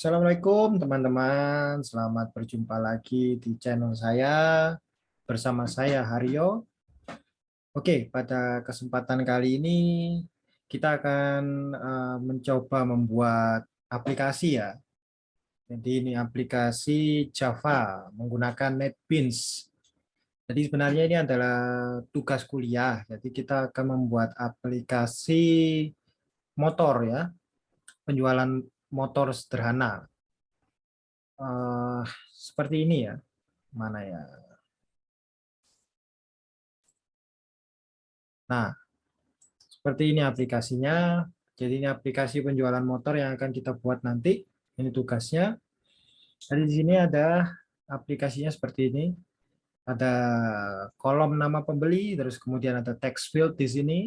Assalamualaikum teman-teman, selamat berjumpa lagi di channel saya bersama saya Haryo. Oke, pada kesempatan kali ini kita akan uh, mencoba membuat aplikasi ya. Jadi ini aplikasi Java menggunakan NetBeans. Jadi sebenarnya ini adalah tugas kuliah. Jadi kita akan membuat aplikasi motor ya, penjualan motor sederhana. Uh, seperti ini ya. Mana ya? Nah, seperti ini aplikasinya. Jadi ini aplikasi penjualan motor yang akan kita buat nanti. Ini tugasnya. Jadi di sini ada aplikasinya seperti ini. Ada kolom nama pembeli, terus kemudian ada text field di sini.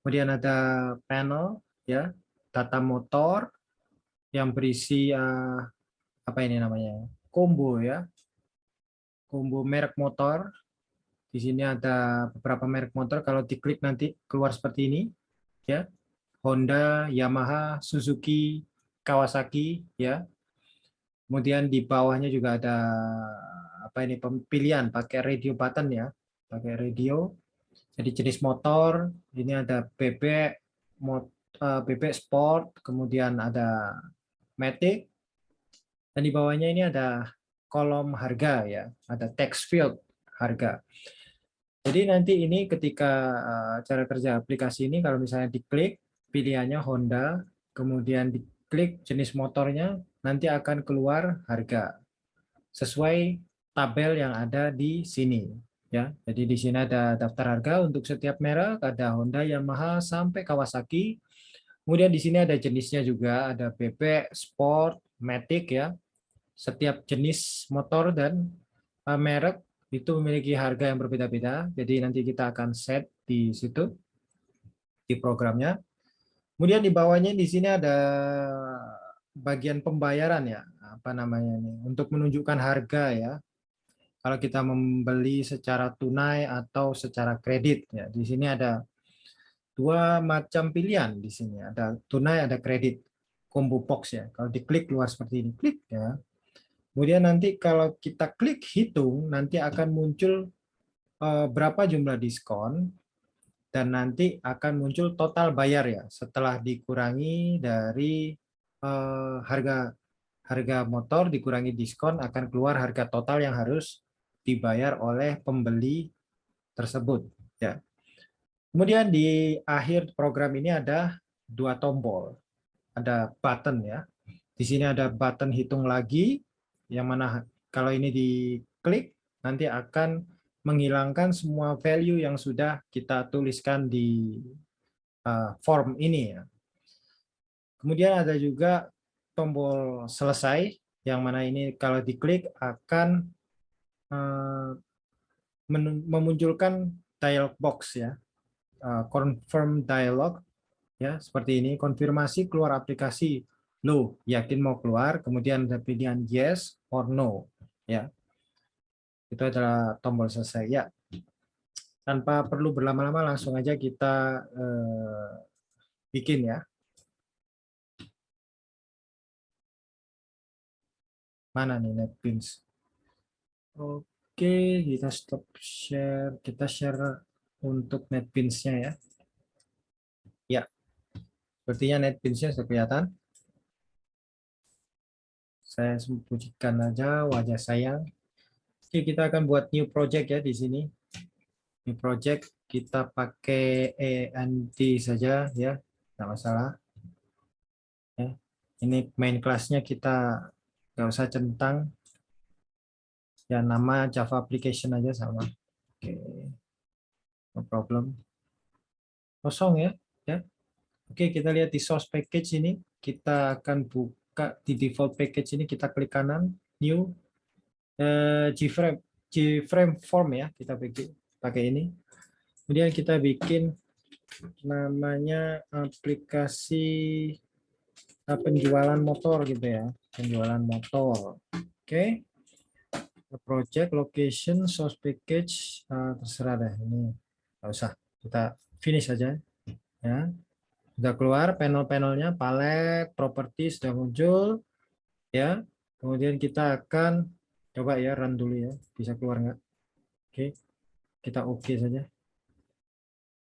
Kemudian ada panel ya, data motor, yang berisi uh, apa ini namanya combo ya. Combo merek motor. Di sini ada beberapa merek motor. Kalau diklik nanti keluar seperti ini ya. Honda Yamaha Suzuki Kawasaki ya. Kemudian di bawahnya juga ada apa ini pilihan pakai radio button ya. Pakai radio. Jadi jenis motor ini ada bebek mot, uh, bebek sport kemudian ada Matic. Dan di bawahnya ini ada kolom harga ya, ada text field harga. Jadi nanti ini ketika uh, cara kerja aplikasi ini kalau misalnya diklik pilihannya Honda, kemudian diklik jenis motornya, nanti akan keluar harga sesuai tabel yang ada di sini ya. Jadi di sini ada daftar harga untuk setiap merek, ada Honda, Yamaha sampai Kawasaki. Kemudian di sini ada jenisnya juga, ada BP, Sport, Matic ya. Setiap jenis motor dan uh, merek itu memiliki harga yang berbeda-beda. Jadi nanti kita akan set di situ di programnya. Kemudian di bawahnya di sini ada bagian pembayaran ya, apa namanya ini, untuk menunjukkan harga ya. Kalau kita membeli secara tunai atau secara kredit ya. Di sini ada dua macam pilihan di sini. Ada tunai, ada kredit. Combo box ya. Kalau diklik keluar seperti ini, klik ya. Kemudian nanti kalau kita klik hitung, nanti akan muncul uh, berapa jumlah diskon dan nanti akan muncul total bayar ya setelah dikurangi dari uh, harga harga motor dikurangi diskon akan keluar harga total yang harus dibayar oleh pembeli tersebut ya. Kemudian di akhir program ini ada dua tombol. Ada button ya. Di sini ada button hitung lagi, yang mana kalau ini diklik, nanti akan menghilangkan semua value yang sudah kita tuliskan di uh, form ini. ya. Kemudian ada juga tombol selesai, yang mana ini kalau diklik akan uh, memunculkan dialog box ya uh, confirm dialog ya seperti ini. Konfirmasi keluar aplikasi lo yakin mau keluar kemudian ada pilihan yes or no ya. Itu adalah tombol selesai ya. Tanpa perlu berlama-lama langsung aja kita uh, bikin ya. Mana nih netbeans oke kita stop share kita share untuk NetBeans-nya ya. Ya, sepertinya NetBeans-nya sudah kelihatan. Saya sembunyikan aja wajah saya. Oke, kita akan buat new project ya di sini. New project kita pakai ENT saja ya, tidak masalah. Ya, ini main kelasnya kita nggak usah centang. Ya nama Java application aja sama. Oke no problem. Kosong ya, ya. Oke, kita lihat di source package ini, kita akan buka di default package ini, kita klik kanan, new, uh, Gframe, Gframe form ya, kita bikin pakai ini. Kemudian kita bikin namanya aplikasi uh, penjualan motor gitu ya, penjualan motor. Oke. Project, location, source package, uh, terserah deh ini nggak usah kita finish saja ya sudah keluar panel-panelnya palet properti sudah muncul Ya, kemudian kita akan coba ya run dulu ya, bisa keluar nggak? Oke, kita oke okay saja.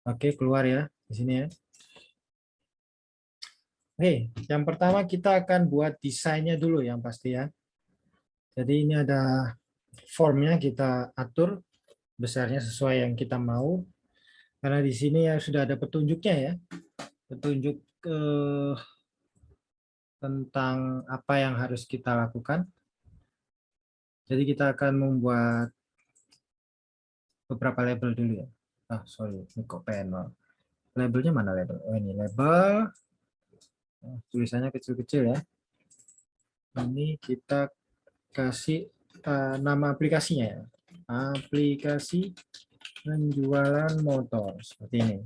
Oke, keluar ya di sini ya. Oke, yang pertama kita akan buat desainnya dulu yang pasti ya. Jadi ini ada formnya kita atur besarnya sesuai yang kita mau. Karena di sini ya sudah ada petunjuknya ya. Petunjuk eh, tentang apa yang harus kita lakukan. Jadi kita akan membuat beberapa label dulu ya. Ah, sorry, ini kok panel. Labelnya mana label? Oh, ini label tulisannya kecil-kecil ya. Ini kita kasih uh, nama aplikasinya ya. Aplikasi penjualan motor seperti ini.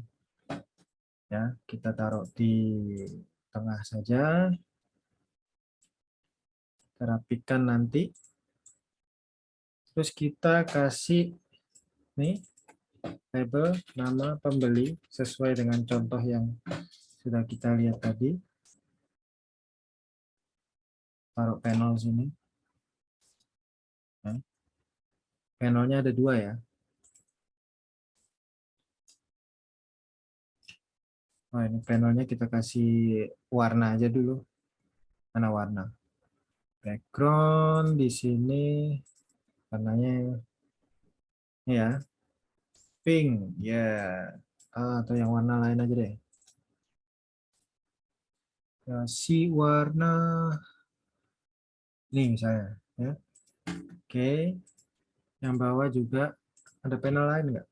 Ya, kita taruh di tengah saja. Terapikan nanti. Terus kita kasih nih label nama pembeli sesuai dengan contoh yang sudah kita lihat tadi taruh panel sini. Ya. Panelnya ada dua ya. Oh, ini panelnya kita kasih warna aja dulu. Mana warna? Background di sini warnanya ya pink ya yeah. ah, atau yang warna lain aja deh kasih warna ini misalnya ya oke yang bawah juga ada panel lain enggak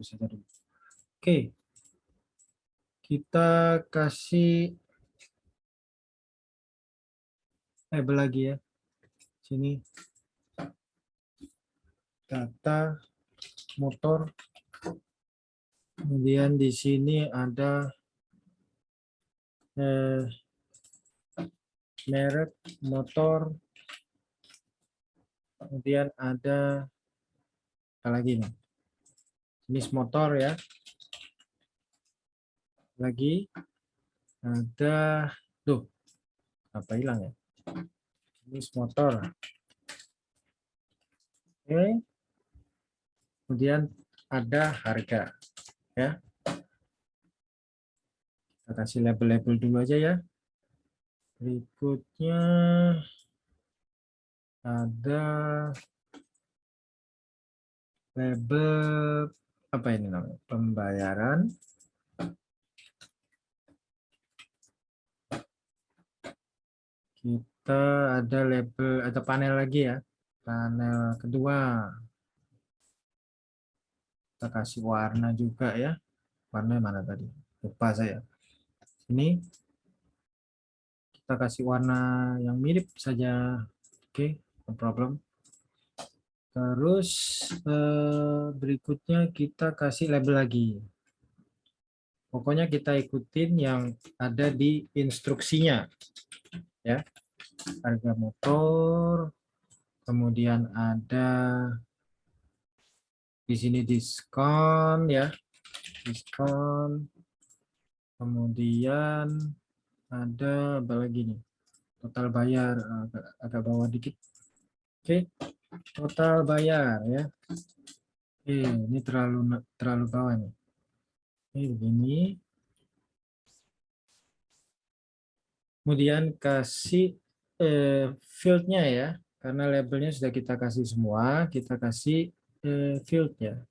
hapus saja oke. Kita kasih label lagi ya. Sini. Data motor. Kemudian di sini ada eh, merek motor. Kemudian ada apa lagi nih? Jenis motor ya. Lagi ada tuh apa hilang ya? Jenis motor. Oke. Kemudian ada harga ya. Kita kasih label-label dulu aja ya. Berikutnya ada label apa ini namanya? Pembayaran. Kita ada label ada panel lagi ya. Panel kedua. Kita kasih warna juga ya. Warna mana tadi? Lupa saya. Ini. Kita kasih warna yang mirip saja. Oke okay, no problem terus eh, berikutnya kita kasih label lagi. Pokoknya kita ikutin yang ada di instruksinya ya. Harga motor kemudian ada di sini diskon ya. Diskon. Kemudian ada apa lagi nih? Total bayar agak, agak bawah dikit. Oke total bayar ya oke ini terlalu terlalu bawah nih ini begini kemudian kasih eh, fieldnya ya karena labelnya sudah kita kasih semua kita kasih eh, field-nya.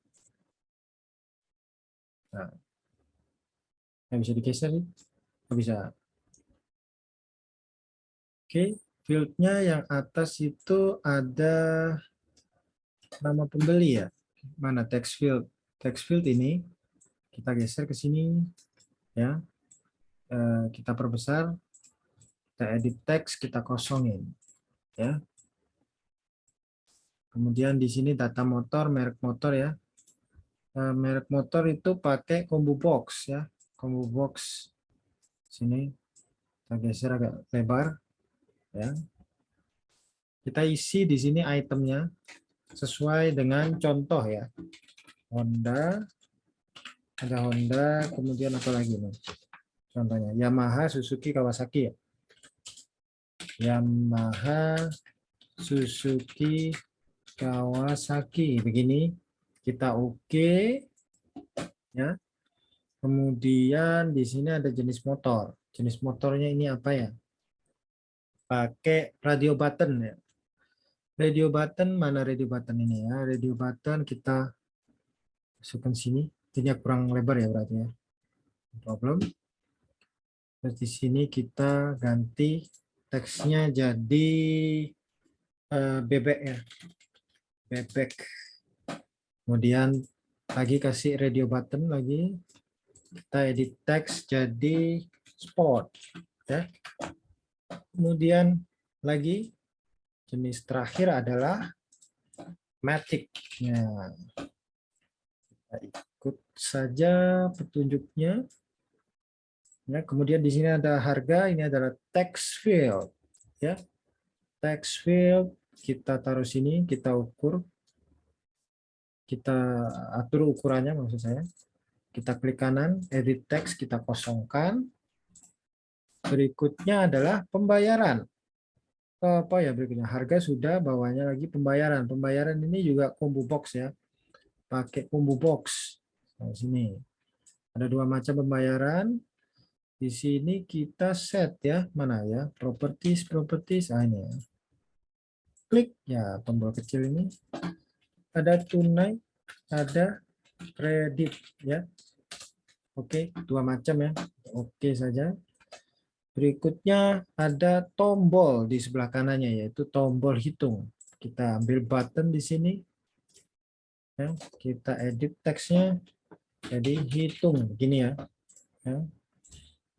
Nah, bisa digeser nih? bisa. Oke, field-nya yang atas itu ada nama pembeli ya. Mana text field? Text field ini kita geser ke sini ya. Eh, kita perbesar, kita edit teks, kita kosongin ya. Kemudian di sini data motor, merek motor ya. Eh, merek motor itu pakai combo box ya. Combo box sini kita geser agak lebar ya. Kita isi di sini itemnya sesuai dengan contoh ya. Honda, ada Honda, kemudian apa lagi nih? Contohnya Yamaha, Suzuki, Kawasaki ya. Yamaha, Suzuki, Kawasaki. Begini kita oke okay. ya. Kemudian di sini ada jenis motor. Jenis motornya ini apa ya? Pakai radio button ya. Radio button mana radio button ini ya? Radio button kita masukkan sini. Ini kurang lebar ya berarti ya. Problem. Terus di sini kita ganti teksnya jadi uh, bebek ya. Bebek. Kemudian lagi kasih radio button lagi. Kita edit teks jadi sport ya. Kemudian lagi jenis terakhir adalah matic. Kita ikut saja petunjuknya. Ya, kemudian di sini ada harga, ini adalah text field. Ya, text field kita taruh sini, kita ukur, kita atur ukurannya maksud saya. Kita klik kanan, edit text, kita kosongkan. Berikutnya adalah pembayaran. Apa ya berikutnya? Harga sudah, bawahnya lagi pembayaran. Pembayaran ini juga combo box ya. Pakai combo box. Nah, sini. Ada dua macam pembayaran di sini kita set ya, mana ya? Properties, properties, ah ini ya. Klik ya tombol kecil ini. Ada tunai, ada kredit ya. Oke, dua macam ya. Oke saja. Berikutnya ada tombol di sebelah kanannya yaitu tombol hitung. Kita ambil button di sini. Ya, kita edit teksnya jadi hitung begini ya. ya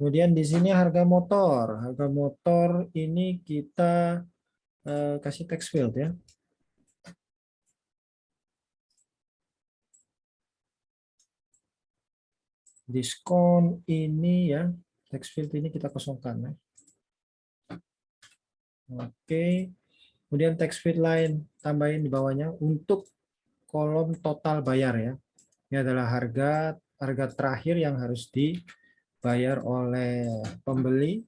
Kemudian di sini harga motor. Harga motor ini kita uh, kasih text field ya. Diskon ini ya, text field ini kita kosongkan ya. Oke. Kemudian text field lain tambahin di bawahnya untuk kolom total bayar ya. Ini adalah harga harga terakhir yang harus di bayar oleh pembeli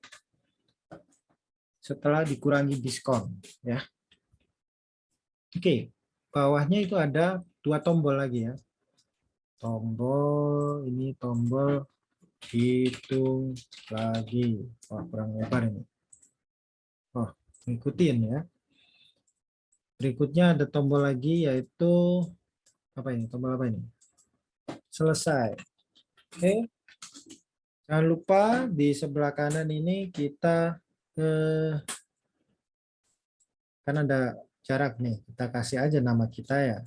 setelah dikurangi diskon ya. Oke, bawahnya itu ada dua tombol lagi ya. Tombol ini tombol hitung lagi. Wah, kurang lebar ini. Oh, ikutin ya. Berikutnya ada tombol lagi yaitu apa ini? Tombol apa ini? Selesai. Oke. Jangan lupa di sebelah kanan ini kita eh, kan ada jarak nih. Kita kasih aja nama kita ya.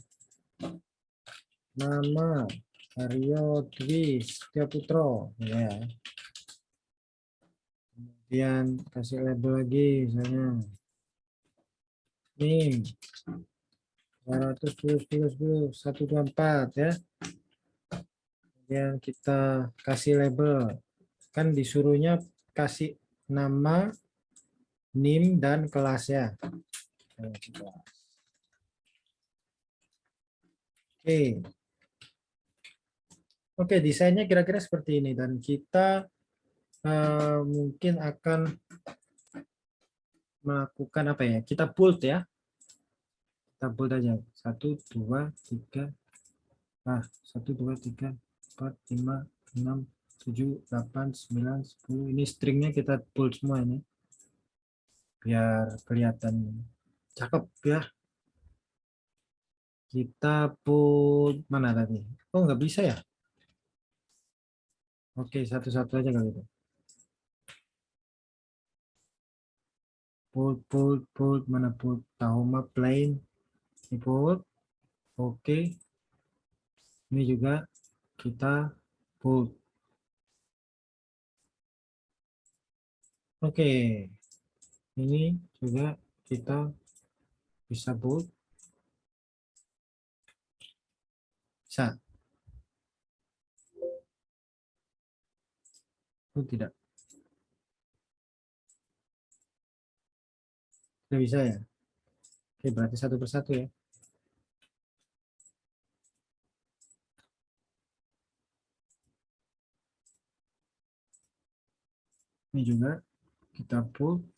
Nama Aryo Dwi Putro ya. Kemudian kasih label lagi misalnya. NIM 210 10 124 ya. Kemudian kita kasih label kan disuruhnya kasih nama, NIM, dan kelas ya. Oke. Oke, desainnya kira-kira seperti ini. Dan kita uh, mungkin akan melakukan apa ya? Kita bold ya. Kita bold aja. Satu, dua, tiga. Nah, satu, dua, tiga, empat, lima, enam, 7, 8, 9, 10. Ini stringnya kita pull semua ini. Biar kelihatan cakep ya. Kita pull mana tadi? Oh nggak bisa ya? Oke satu-satu aja kalau itu. Pull, pull, pull, mana pull? Tahoma plain. Ini pull. Oke. Ini juga kita pull. Oke, ini juga kita bisa bold. Bisa. itu tidak. Tidak bisa ya? Oke berarti satu persatu ya. Ini juga kita pull.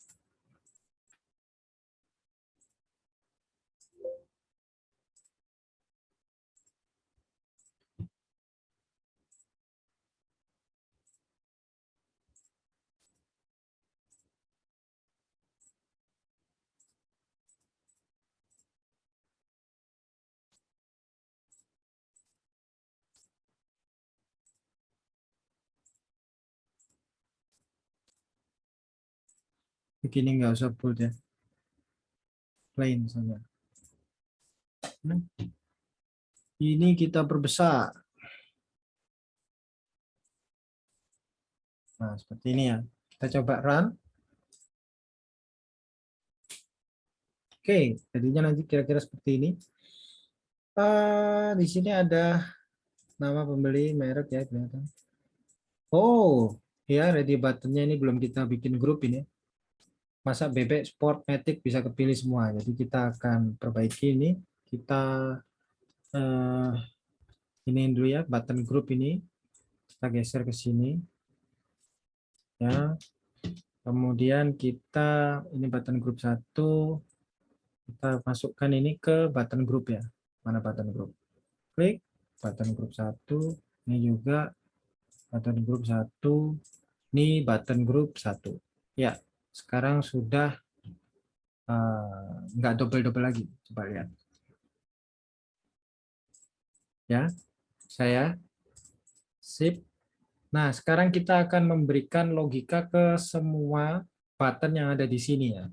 Begini nggak usah bold ya. Plain saja. Hmm. ini kita perbesar nah seperti ini ya. Kita coba run. Oke jadinya nanti kira-kira seperti ini. Uh, di sini ada nama pembeli merek ya kelihatan. Oh ya ready buttonnya ini belum kita bikin grup ini masa bebek sport matic bisa kepilih semua. Jadi kita akan perbaiki ini. Kita uh, ini dulu ya button group ini. Kita geser ke sini. Ya. Kemudian kita ini button group satu. Kita masukkan ini ke button group ya. Mana button group? Klik. Button group satu. Ini juga button group satu. Ini button group satu. Ya sekarang sudah uh, nggak double-double lagi. Coba lihat. Ya, saya sip. Nah, sekarang kita akan memberikan logika ke semua button yang ada di sini ya.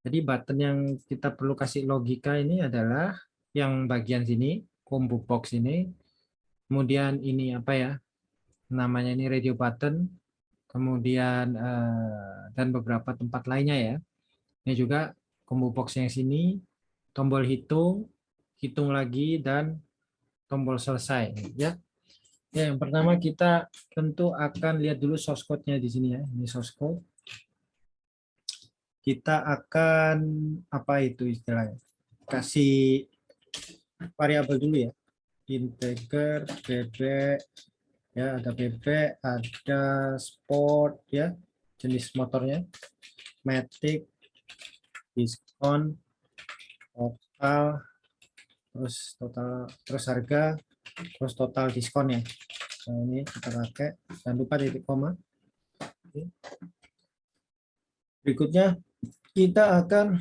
Jadi button yang kita perlu kasih logika ini adalah yang bagian sini, combo box ini. Kemudian ini apa ya? Namanya ini radio button kemudian uh, dan beberapa tempat lainnya ya. Ini juga combo box yang sini, tombol hitung, hitung lagi dan tombol selesai ya. Ya, yang pertama kita tentu akan lihat dulu source code-nya di sini ya. Ini source code. Kita akan apa itu istilahnya? Kasih variabel dulu ya. Integer bebek ya ada bebek ada sport ya jenis motornya. Matic diskon total terus total terus harga terus total diskon ya. Nah, ini kita pakai. Jangan lupa titik koma. Berikutnya kita akan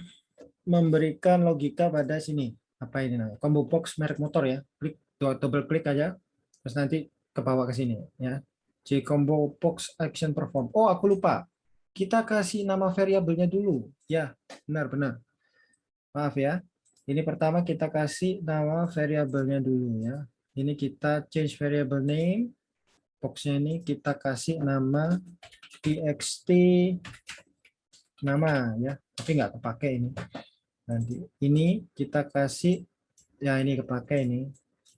memberikan logika pada sini. Apa ini namanya? Combo box merek motor ya. Klik double klik aja. Terus nanti ke bawah ke sini ya. J combo box action perform. Oh, aku lupa. Kita kasih nama variabelnya dulu. Ya, benar-benar. Maaf ya. Ini pertama kita kasih nama variabelnya dulu ya. Ini kita change variable name. Boxnya ini kita kasih nama txt nama ya. Tapi nggak kepake ini. Nanti ini kita kasih ya ini kepake ini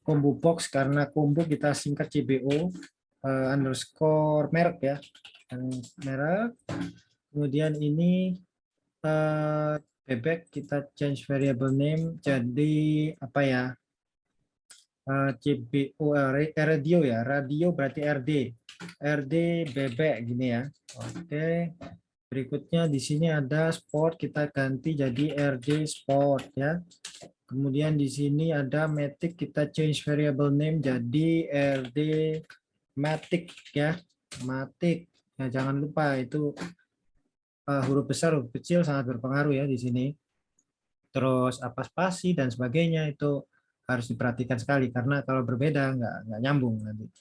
combo box karena combo kita singkat CBO uh, eh, underscore merek ya. Merek. Kemudian ini uh, bebek kita change variable name jadi apa ya? Uh, eh, CBO uh, radio ya. Radio berarti RD RD bebek gini ya. Oke. Okay. berikutnya di sini ada sport kita ganti jadi RD sport ya Kemudian di sini ada matic kita change variable name jadi rd matic ya. Matic. Ya jangan lupa itu uh, huruf besar huruf kecil sangat berpengaruh ya di sini. Terus apa spasi dan sebagainya itu harus diperhatikan sekali karena kalau berbeda nggak nggak nyambung nanti.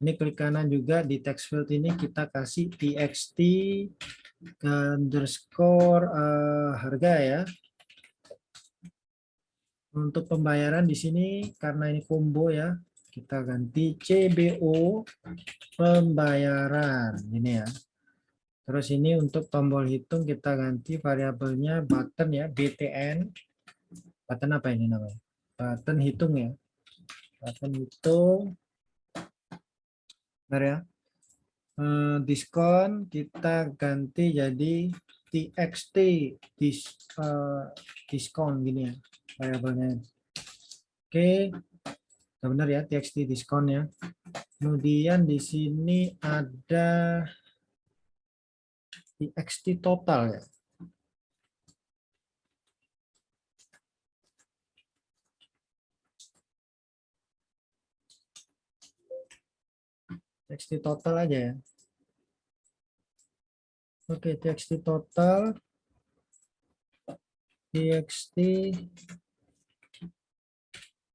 Ini klik kanan juga di text field ini kita kasih txt underscore uh, harga ya untuk pembayaran di sini karena ini combo ya, kita ganti CBO pembayaran ini ya. Terus ini untuk tombol hitung kita ganti variabelnya button ya, BTN. Button apa ini namanya? Button hitung ya. Button hitung. Bentar ya. Eh, diskon kita ganti jadi txt dis, uh, diskon gini ya variabelnya. Oke, benar ya txt diskon ya. Kemudian di sini ada txt total ya. txt total aja ya. Oke, txt total txt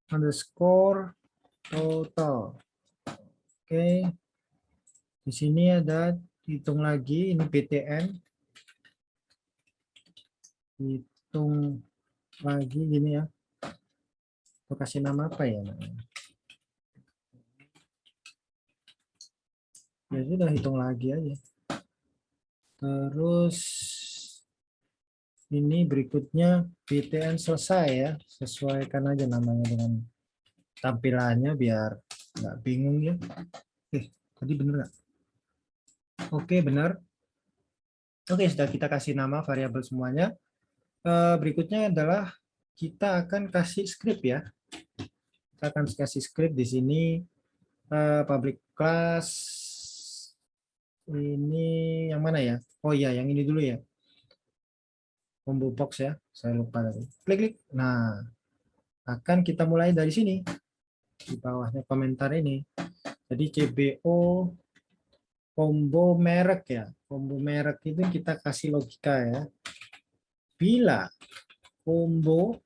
underscore total. Oke. Di sini ada hitung lagi ini BTN. Hitung lagi gini ya. Kita kasih nama apa ya Ya sudah hitung lagi aja. Terus ini berikutnya BTN selesai ya. Sesuaikan aja namanya dengan tampilannya biar nggak bingung ya. Eh, tadi bener nggak? Oke, benar. Oke, sudah kita kasih nama variabel semuanya. Eh, berikutnya adalah kita akan kasih script ya. Kita akan kasih script di sini eh, public class ini yang mana ya? Oh iya, yang ini dulu ya. Combo box ya, saya lupa tadi. Klik klik. Nah, akan kita mulai dari sini. Di bawahnya komentar ini. Jadi CBO combo merek ya. Combo merek itu kita kasih logika ya. Bila combo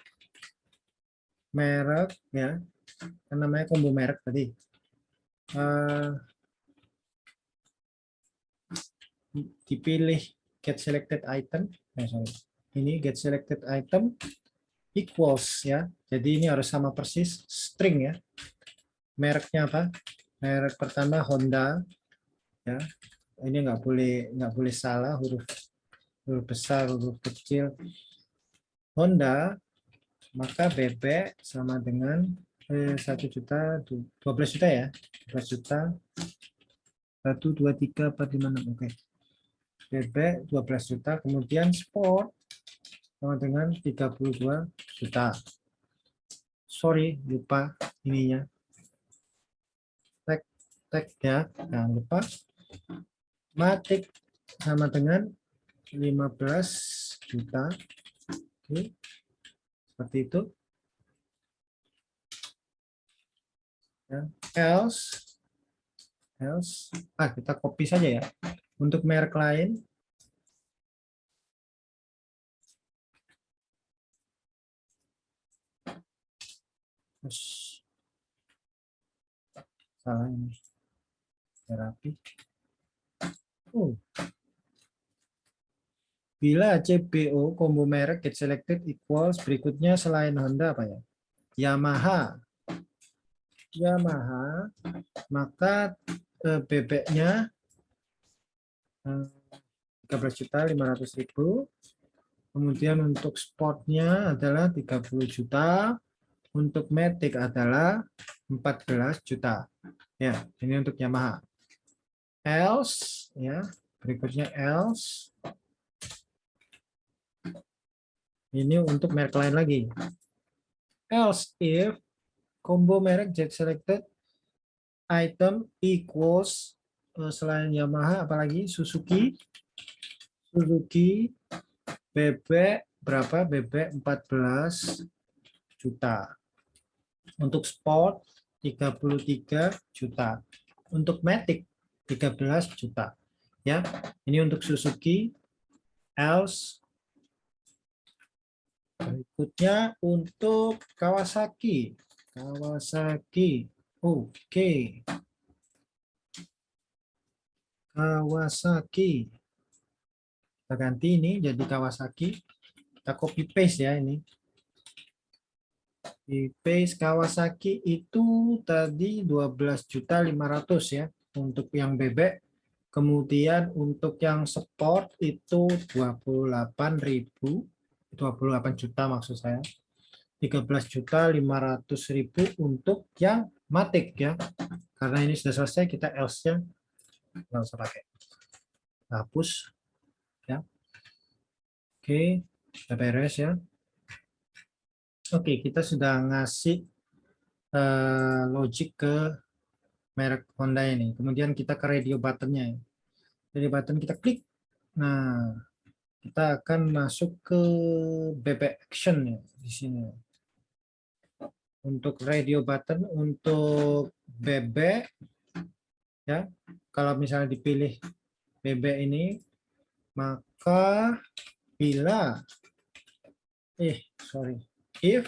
merek ya, kan namanya combo merek tadi. Uh, dipilih get selected item, eh. Ini get selected item equals ya. Jadi ini harus sama persis string ya. Mereknya apa? Merek pertama Honda ya. Ini nggak boleh nggak boleh salah huruf huruf besar huruf kecil. Honda maka bebek sama dengan eh, satu juta dua belas juta ya 12 juta satu dua tiga empat lima enam oke bebek 12 juta, kemudian sport sama dengan 32 juta. Sorry, lupa ininya. Tag tagnya jangan lupa. Matik sama dengan 15 juta. Oke. Seperti itu. Ya. Else else ah kita copy saja ya untuk merek lain, salah ini terapi. Oh. Bila CBO combo merek get selected equals berikutnya selain Honda apa ya? Yamaha. Yamaha, maka eh, bebeknya 13 juta 500 ribu. Kemudian untuk sportnya adalah 30 juta. Untuk Matic adalah 14 juta. Ya, ini untuk Yamaha. Else, ya, berikutnya else. Ini untuk merek lain lagi. Else if combo merek jet selected item equals Eh, selain Yamaha apalagi Suzuki Suzuki bebek berapa bebek 14 juta untuk sport 33 juta untuk Matic 13 juta ya ini untuk Suzuki else berikutnya untuk Kawasaki Kawasaki oke okay. Kawasaki. Kita ganti ini jadi Kawasaki. Kita copy paste ya ini. Di paste Kawasaki itu tadi 12.500 ya untuk yang bebek. Kemudian untuk yang sport itu 28.000 28 juta maksud saya. 13 juta 500 ribu untuk yang matik ya. Karena ini sudah selesai kita else-nya nggak usah pakai hapus ya oke sudah beres ya oke kita sudah ngasih uh, logic ke merek Honda ini. Kemudian kita ke radio buttonnya jadi button kita klik. Nah, kita akan masuk ke BB action ya di sini. Untuk radio button, untuk BB ya, kalau misalnya dipilih BB ini, maka bila eh sorry if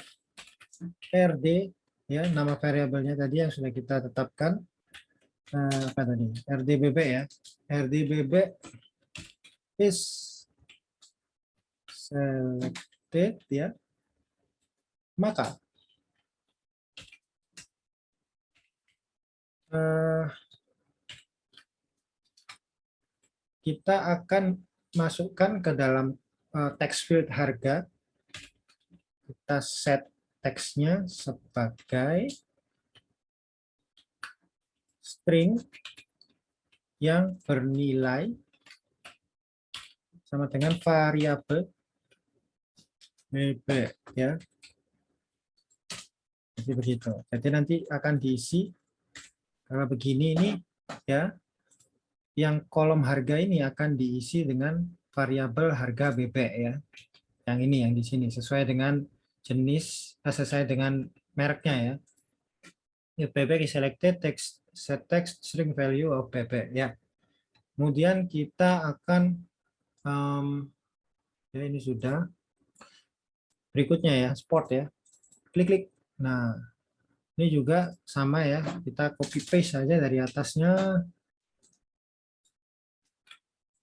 rd ya nama variabelnya tadi yang sudah kita tetapkan. Eh, apa tadi? Rdbb ya. Rdbb is selected ya. Maka uh, kita akan masukkan ke dalam uh, text field harga kita set teksnya sebagai string yang bernilai sama dengan variabel bb ya. Jadi begitu. Jadi nanti akan diisi kalau begini ini ya yang kolom harga ini akan diisi dengan variabel harga BB ya. Yang ini yang di sini sesuai dengan jenis eh, sesuai dengan mereknya ya. If BB is selected text set text string value of BB ya. Kemudian kita akan um, ya ini sudah berikutnya ya sport ya. Klik-klik. Nah, ini juga sama ya. Kita copy paste saja dari atasnya.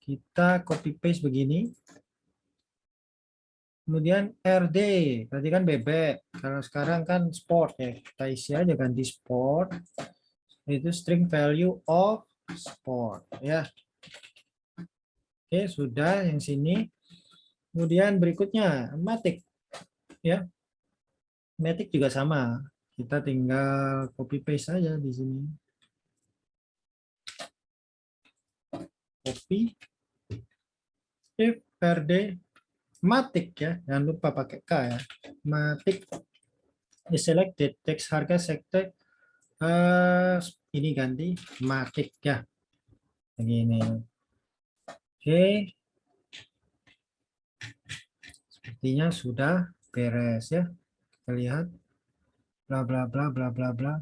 Kita copy paste begini. Kemudian RD, berarti kan bebek. Kalau sekarang kan sport ya, kita isi aja ganti sport. Itu string value of sport ya. Oke, sudah yang sini. Kemudian berikutnya matic ya. Matic juga sama. Kita tinggal copy paste saja di sini. Copy if RD matik ya jangan lupa pakai k ya. Matik is selected teks harga sektor uh, ini ganti matik ya. Begini. Oke. Okay. sepertinya sudah beres ya. Kita lihat. Bla bla bla bla bla bla.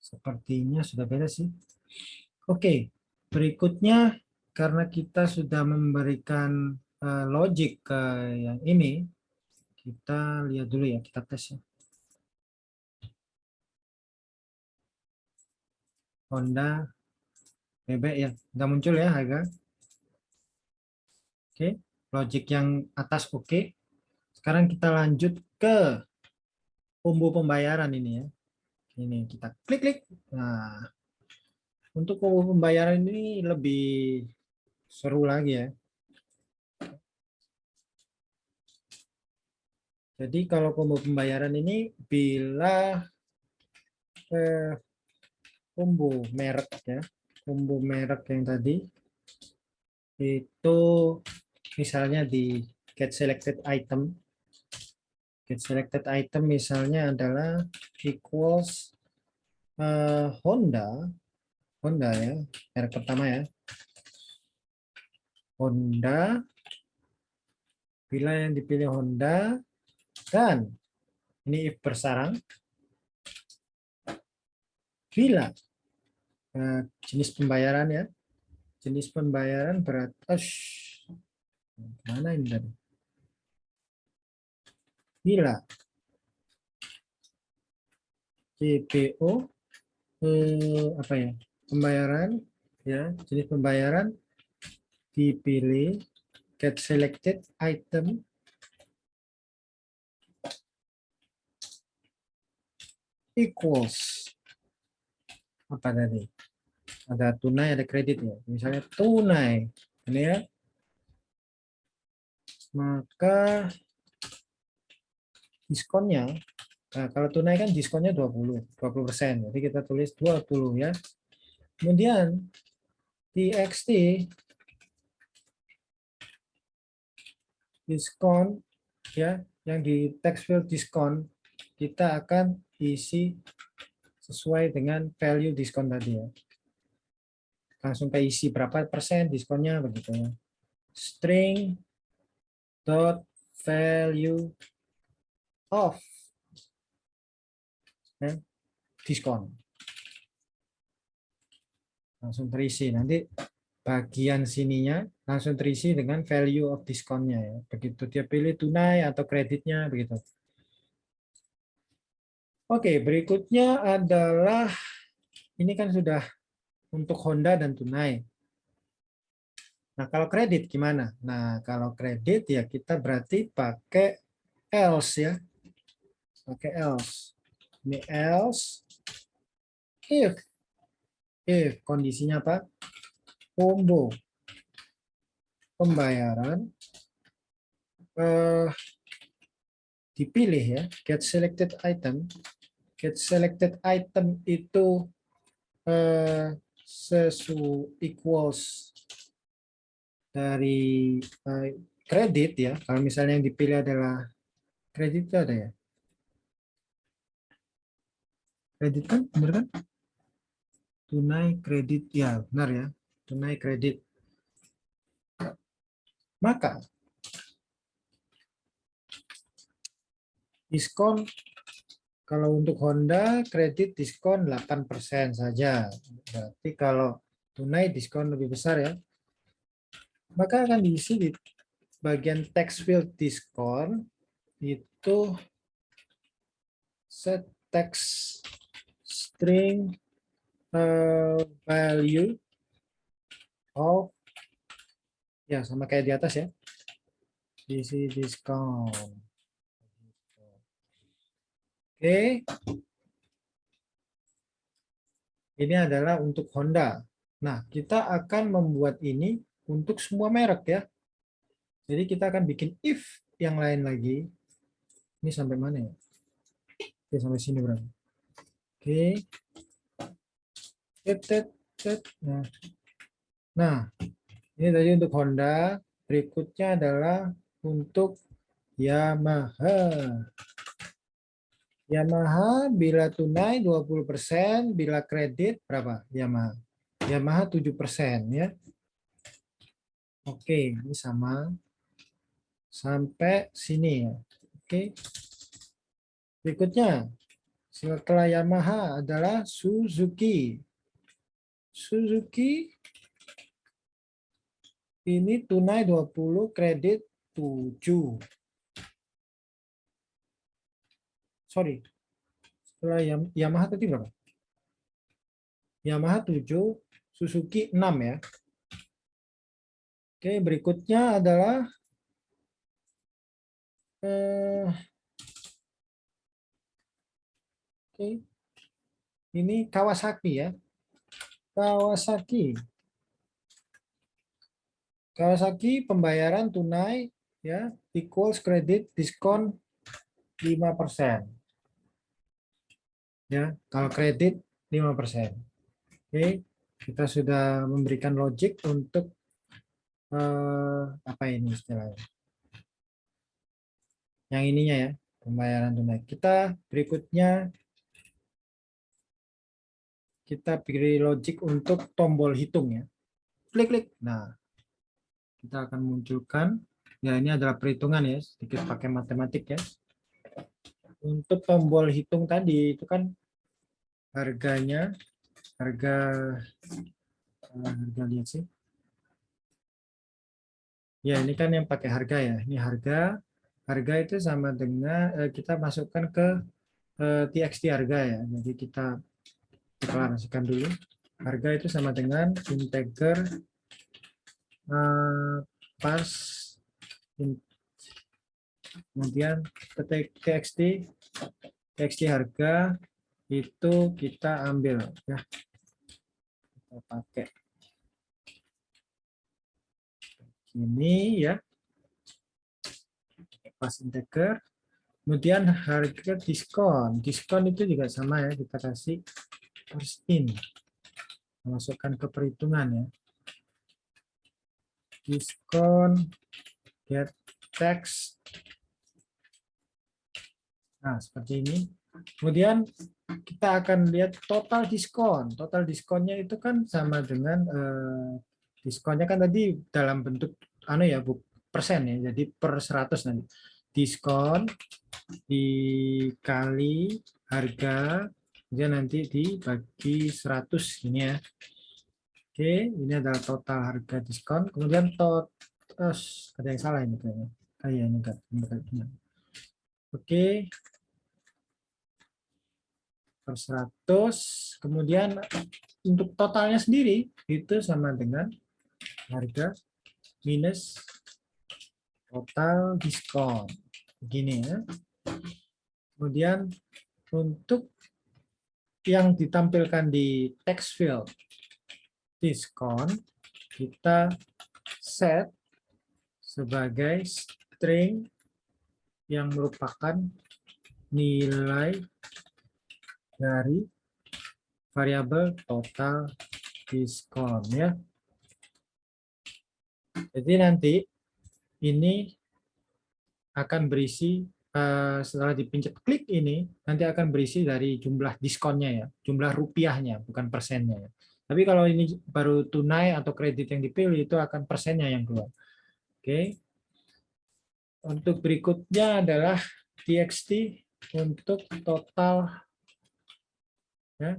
Sepertinya sudah beres sih. Oke okay. berikutnya karena kita sudah memberikan uh, logic ke yang ini, kita lihat dulu ya, kita tes ya. Honda bebek ya, nggak muncul ya harga. Oke, logic yang atas oke. Sekarang kita lanjut ke combo pembayaran ini ya. Ini kita klik-klik. Nah, untuk combo pembayaran ini lebih seru lagi ya. Jadi kalau combo pembayaran ini bila eh, combo merek ya, combo merek yang tadi itu misalnya di get selected item, get selected item misalnya adalah equals uh, Honda, Honda ya, merek pertama ya, Honda, bila yang dipilih Honda dan ini bersarang. Bila uh, jenis pembayaran ya, jenis pembayaran berat. mana ini tadi? Bila CPO eh, apa ya pembayaran ya jenis pembayaran dipilih get selected item equals apa tadi? Ada tunai, ada kredit ya. Misalnya tunai, ini ya. Maka diskonnya, nah kalau tunai kan diskonnya 20, 20 persen. Jadi kita tulis 20 ya. Kemudian TXT diskon ya, yang di text field diskon kita akan isi sesuai dengan value diskon tadi ya. langsung ke isi berapa persen diskonnya begitu ya. String dot value of ya, diskon. Langsung terisi. Nanti bagian sininya langsung terisi dengan value of diskonnya ya. Begitu dia pilih tunai atau kreditnya begitu. Oke, berikutnya adalah ini kan sudah untuk Honda dan tunai. Nah, kalau kredit gimana? Nah, kalau kredit ya kita berarti pakai else ya. Pakai else. Ini else if if kondisinya apa? Combo pembayaran eh, dipilih ya, get selected item get selected item itu uh, sesu equals dari uh, kredit ya. Kalau misalnya yang dipilih adalah kredit itu ada ya. Kredit kan, benar kan? Tunai kredit ya, benar ya. Tunai kredit. Maka diskon kalau untuk Honda kredit diskon 8% saja. Berarti kalau tunai diskon lebih besar ya. Maka akan diisi di bagian text field diskon itu set text string uh, value of ya sama kayak di atas ya. Isi diskon. Oke. Ini adalah untuk Honda. Nah, kita akan membuat ini untuk semua merek ya. Jadi kita akan bikin if yang lain lagi. Ini sampai mana ya? Oke, sampai sini berarti. Oke. Nah. nah, ini tadi untuk Honda. Berikutnya adalah untuk Yamaha. Yamaha bila tunai 20%, bila kredit berapa Yamaha? Yamaha 7% ya. Oke, ini sama. Sampai sini ya. Oke. Berikutnya, setelah Yamaha adalah Suzuki. Suzuki ini tunai 20, kredit 7. Sorry, setelah Yamaha tadi berapa? Yamaha 7, Suzuki 6 ya. Oke, berikutnya adalah eh, Oke. Ini Kawasaki ya. Kawasaki. Kawasaki pembayaran tunai ya equals kredit diskon 5% ya kalau kredit 5%. Oke, kita sudah memberikan logic untuk eh, apa ini istilahnya. Yang ininya ya, pembayaran tunai. Kita berikutnya kita beri logic untuk tombol hitung ya. Klik-klik. Nah, kita akan munculkan ya ini adalah perhitungan ya, sedikit pakai matematik ya. Untuk tombol hitung tadi itu kan harganya harga eh, harga lihat sih. Ya ini kan yang pakai harga ya. Ini harga harga itu sama dengan eh, kita masukkan ke eh, txt harga ya. Jadi kita deklarasikan dulu. Harga itu sama dengan integer pas kemudian txt txt harga itu kita ambil ya. Kita pakai. Ini ya. Pas integer. Kemudian harga diskon. Diskon itu juga sama ya. Kita kasih first in masukkan ke perhitungan ya. Diskon get text nah seperti ini. Kemudian kita akan lihat total diskon. Total diskonnya itu kan sama dengan eh, diskonnya kan tadi dalam bentuk anu ya bu persen ya. Jadi per 100 nanti diskon dikali harga dia nanti dibagi 100 ini ya. Oke, ini adalah total harga diskon. Kemudian tot oh, ada yang salah ini kayaknya. Ah, iya, ini enggak. Oke, per 100 kemudian untuk totalnya sendiri itu sama dengan harga minus total diskon. Begini ya. Kemudian untuk yang ditampilkan di text field diskon kita set sebagai string yang merupakan nilai dari variabel total diskon ya. Jadi nanti ini akan berisi uh, setelah dipencet klik ini nanti akan berisi dari jumlah diskonnya ya, jumlah rupiahnya bukan persennya ya. Tapi kalau ini baru tunai atau kredit yang dipilih itu akan persennya yang keluar. Oke. Untuk berikutnya adalah txt untuk total Ya.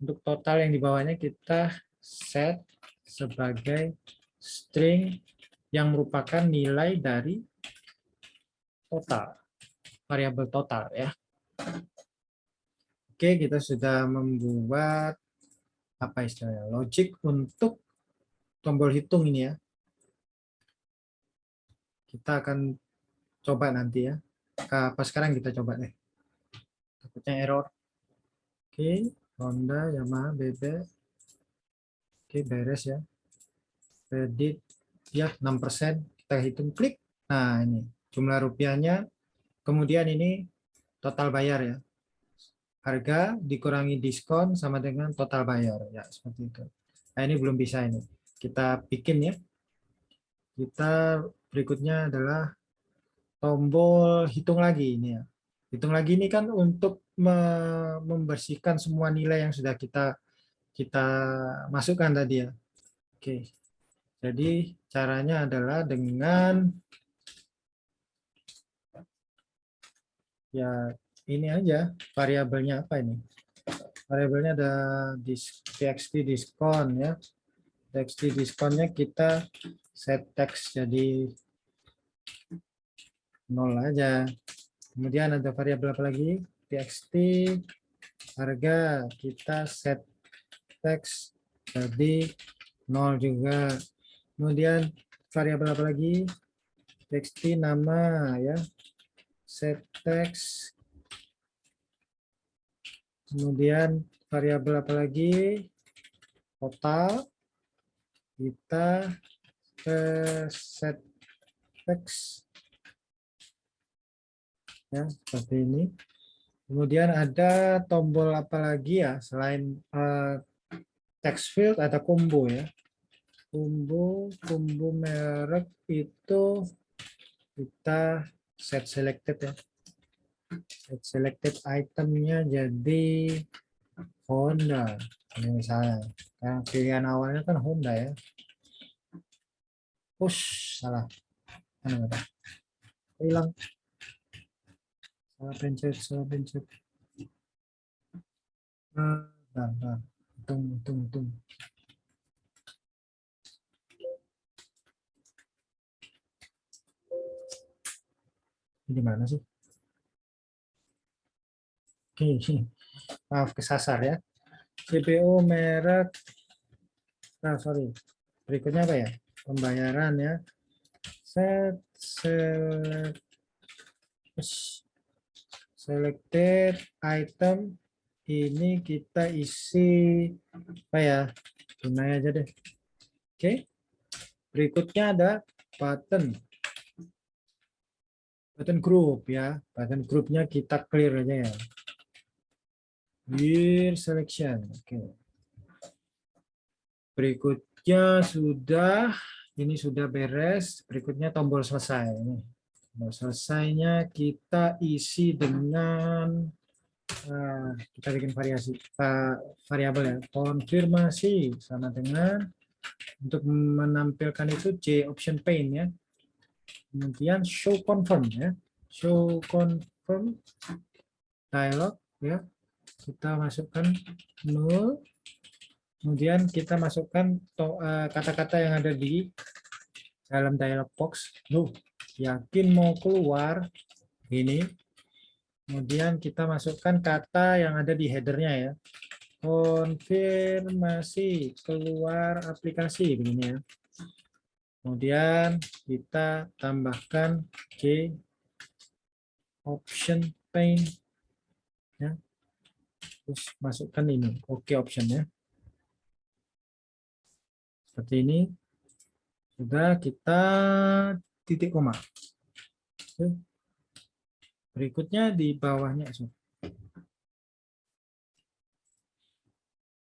Untuk total yang di bawahnya kita set sebagai string yang merupakan nilai dari total, variabel total ya. Oke, kita sudah membuat apa istilahnya logic untuk tombol hitung ini ya. Kita akan coba nanti ya. Apa sekarang kita coba deh. Takutnya error. Oke, Honda, Yamaha, BB. Oke, beres ya. Kredit ya 6%. Kita hitung klik. Nah, ini jumlah rupiahnya. Kemudian ini total bayar ya. Harga dikurangi diskon sama dengan total bayar ya, seperti itu. Nah, ini belum bisa ini. Kita bikin ya. Kita berikutnya adalah tombol hitung lagi ini ya. Hitung lagi ini kan untuk membersihkan semua nilai yang sudah kita kita masukkan tadi ya. Oke. Jadi caranya adalah dengan ya ini aja variabelnya apa ini? Variabelnya ada txt diskon ya. txt diskonnya kita set text jadi nol aja. Kemudian ada variabel apa lagi? txt harga kita set text jadi nol juga. Kemudian variabel apa lagi? txt nama ya. Set text. Kemudian variabel apa lagi? Total. Kita set text ya seperti ini. Kemudian ada tombol apa lagi ya selain uh, text field ada combo ya. Combo, combo merek itu kita set selected ya. Set selected itemnya jadi Honda. Misalnya, yang pilihan awalnya kan Honda ya. Push, salah. Hilang salah pencet salah pencet nah, nah, nah. tung tung tung. Di mana sih? Oke maaf kesasar ya. CPO merek. Nah sorry. Berikutnya apa ya? Pembayaran ya. Set select selected item ini kita isi apa ya tunai aja deh. Oke berikutnya ada button. Button group ya button groupnya kita clear aja ya. Clear selection oke. Berikutnya sudah ini sudah beres berikutnya tombol selesai Nah, selesainya kita isi dengan uh, kita bikin variasi uh, variabel ya. Konfirmasi sama dengan untuk menampilkan itu C option pane ya. Kemudian show confirm ya. Show confirm dialog ya. Kita masukkan nol kemudian kita masukkan eh, kata-kata yang ada di dalam dialog box. Loh yakin mau keluar ini. Kemudian kita masukkan kata yang ada di headernya ya. Konfirmasi keluar aplikasi begini ya. Kemudian kita tambahkan G option pane ya. Terus masukkan ini oke okay option ya. Seperti ini. Sudah kita titik koma. Berikutnya di bawahnya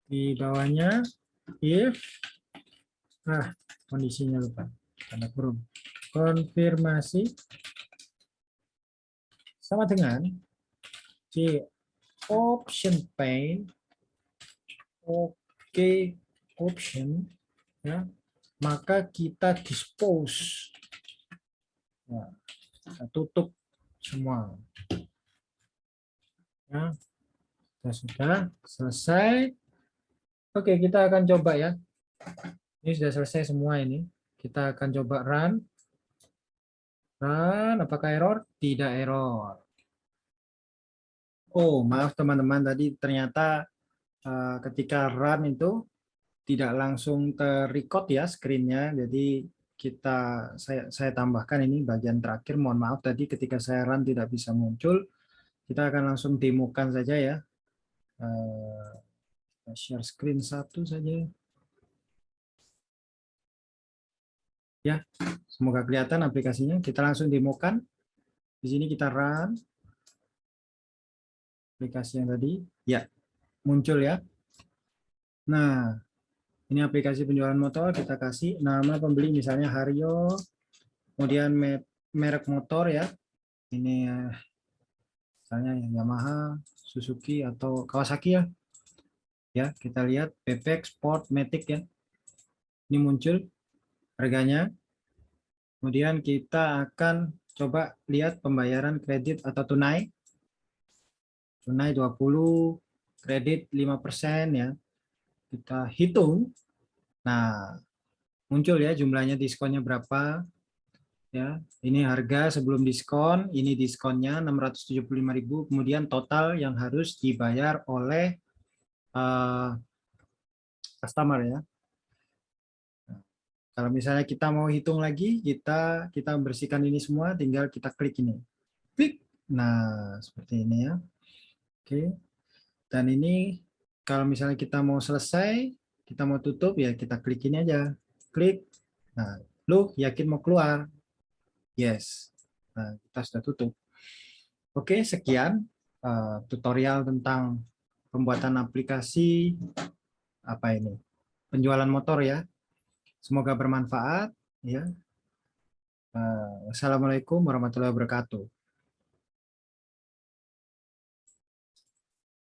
di bawahnya if ah kondisinya lupa. Tanda kurung. Konfirmasi. Sama dengan C option pane oke okay, option ya. Maka kita dispose ya, tutup semua. Ya kita sudah selesai. Oke kita akan coba ya. Ini sudah selesai semua ini. Kita akan coba run. Run apakah error? Tidak error. Oh, maaf teman-teman tadi ternyata uh, ketika run itu tidak langsung terrecord ya screen-nya. Jadi kita saya saya tambahkan ini bagian terakhir. Mohon maaf tadi ketika saya run tidak bisa muncul. Kita akan langsung demokan saja ya. Uh, share screen satu saja. Ya, semoga kelihatan aplikasinya. Kita langsung demokan. Di sini kita run aplikasi yang tadi? Ya, muncul ya. Nah, ini aplikasi penjualan motor, kita kasih nama pembeli misalnya Haryo, kemudian merek motor ya. Ini eh, misalnya Yamaha, Suzuki atau Kawasaki ya. Ya, kita lihat PPX Sport Matic ya. Ini muncul harganya. Kemudian kita akan coba lihat pembayaran kredit atau tunai tunai 20, kredit 5% ya. Kita hitung. Nah, muncul ya jumlahnya diskonnya berapa. Ya, ini harga sebelum diskon, ini diskonnya 675.000, kemudian total yang harus dibayar oleh uh, customer ya. Nah, kalau misalnya kita mau hitung lagi, kita kita bersihkan ini semua, tinggal kita klik ini. Klik. Nah, seperti ini ya. Oke. Dan ini kalau misalnya kita mau selesai, kita mau tutup ya kita klik ini aja. Klik. Nah, lu yakin mau keluar? Yes. Nah, kita sudah tutup. Oke, sekian uh, tutorial tentang pembuatan aplikasi apa ini? Penjualan motor ya. Semoga bermanfaat ya. Uh, Assalamualaikum warahmatullahi wabarakatuh.